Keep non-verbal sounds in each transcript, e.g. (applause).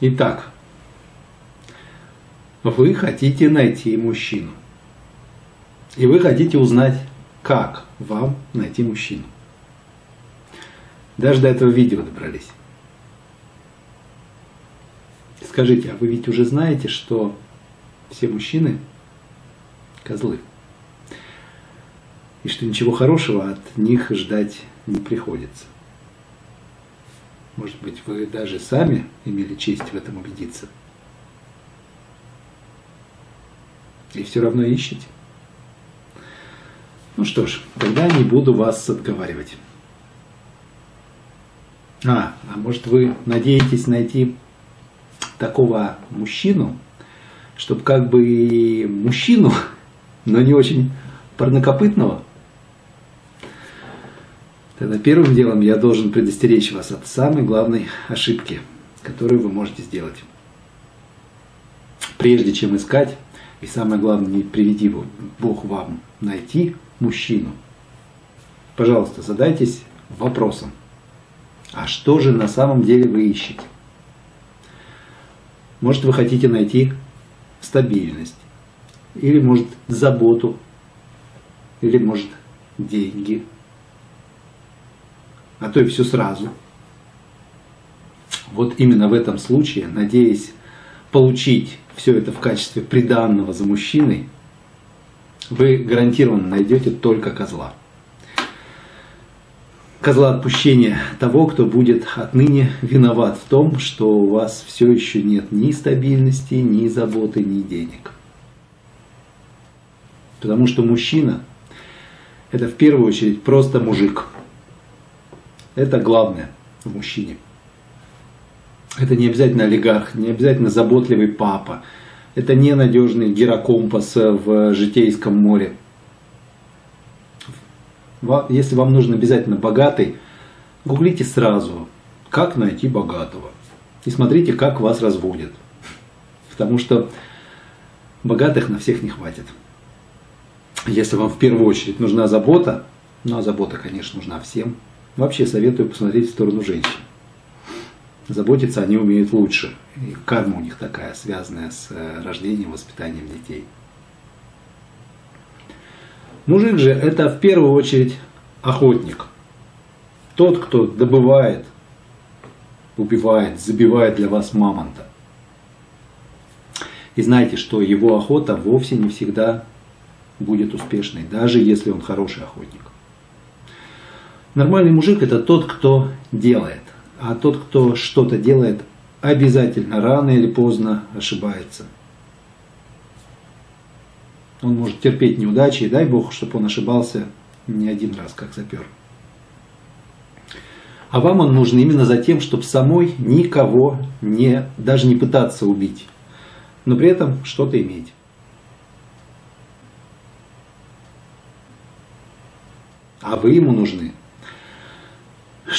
Итак, вы хотите найти мужчину. И вы хотите узнать, как вам найти мужчину. Даже до этого видео добрались. Скажите, а вы ведь уже знаете, что все мужчины козлы? И что ничего хорошего от них ждать не приходится. Может быть, вы даже сами имели честь в этом убедиться. И все равно ищете. Ну что ж, тогда не буду вас отговаривать. А, а может вы надеетесь найти такого мужчину, чтобы как бы мужчину, (laughs) но не очень парнокопытного? Тогда первым делом я должен предостеречь вас от самой главной ошибки, которую вы можете сделать. Прежде чем искать, и самое главное, не приведи Бог вам найти мужчину, пожалуйста, задайтесь вопросом, а что же на самом деле вы ищете? Может, вы хотите найти стабильность, или, может, заботу, или, может, деньги – а то и все сразу. Вот именно в этом случае, надеясь получить все это в качестве приданного за мужчиной, вы гарантированно найдете только козла. Козла отпущения того, кто будет отныне виноват в том, что у вас все еще нет ни стабильности, ни заботы, ни денег. Потому что мужчина – это в первую очередь просто мужик – это главное в мужчине. Это не обязательно олигарх, не обязательно заботливый папа. Это не надежный гирокомпас в житейском море. Если вам нужен обязательно богатый, гуглите сразу, как найти богатого. И смотрите, как вас разводят. Потому что богатых на всех не хватит. Если вам в первую очередь нужна забота, ну а забота, конечно, нужна всем, Вообще советую посмотреть в сторону женщин. Заботиться они умеют лучше. И карма у них такая, связанная с э, рождением, воспитанием детей. Мужик же это в первую очередь охотник. Тот, кто добывает, убивает, забивает для вас мамонта. И знайте, что его охота вовсе не всегда будет успешной, даже если он хороший охотник. Нормальный мужик это тот, кто делает. А тот, кто что-то делает, обязательно рано или поздно ошибается. Он может терпеть неудачи, и дай Бог, чтобы он ошибался не один раз, как запер. А вам он нужен именно за тем, чтобы самой никого не, даже не пытаться убить, но при этом что-то иметь. А вы ему нужны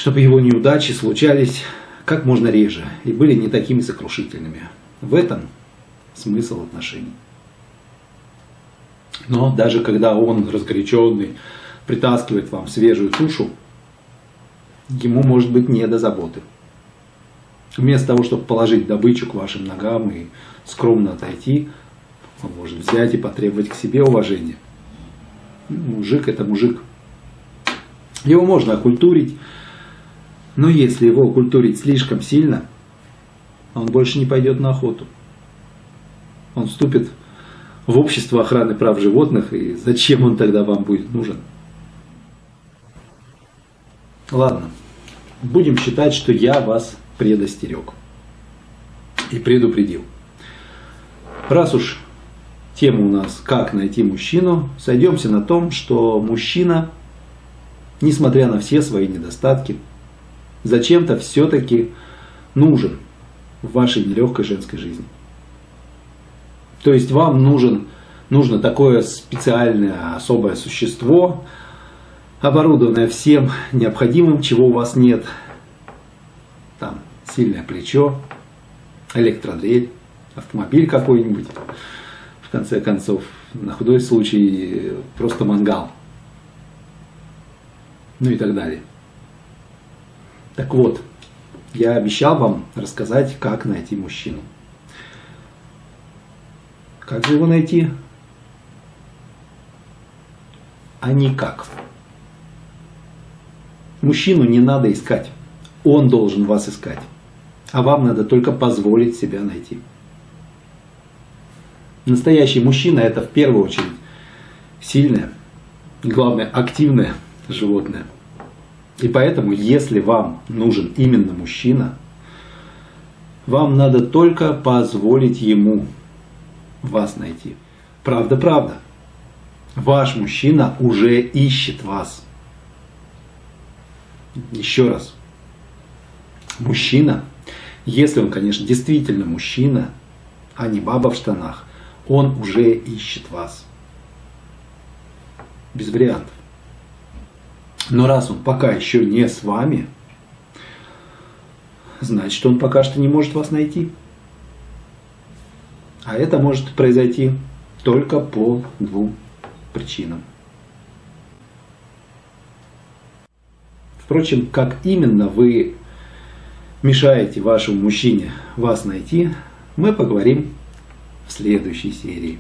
чтобы его неудачи случались как можно реже и были не такими сокрушительными. В этом смысл отношений. Но даже когда он разгоряченный притаскивает вам свежую тушу, ему может быть не до заботы. Вместо того, чтобы положить добычу к вашим ногам и скромно отойти, он может взять и потребовать к себе уважения. Мужик это мужик. Его можно окультурить, но если его культурить слишком сильно, он больше не пойдет на охоту. Он вступит в общество охраны прав животных, и зачем он тогда вам будет нужен? Ладно, будем считать, что я вас предостерег и предупредил. Раз уж тема у нас «Как найти мужчину», сойдемся на том, что мужчина, несмотря на все свои недостатки, зачем-то все-таки нужен в вашей нелегкой женской жизни. То есть вам нужен, нужно такое специальное, особое существо, оборудованное всем необходимым, чего у вас нет. Там сильное плечо, электродрель, автомобиль какой-нибудь. В конце концов, на худой случай просто мангал. Ну и так далее. Так вот, я обещал вам рассказать, как найти мужчину. Как же его найти? А никак. Мужчину не надо искать. Он должен вас искать. А вам надо только позволить себя найти. Настоящий мужчина это в первую очередь сильное, главное активное животное. И поэтому, если вам нужен именно мужчина, вам надо только позволить ему вас найти. Правда, правда. Ваш мужчина уже ищет вас. Еще раз. Мужчина, если он, конечно, действительно мужчина, а не баба в штанах, он уже ищет вас. Без вариантов. Но раз он пока еще не с вами, значит он пока что не может вас найти. А это может произойти только по двум причинам. Впрочем, как именно вы мешаете вашему мужчине вас найти, мы поговорим в следующей серии.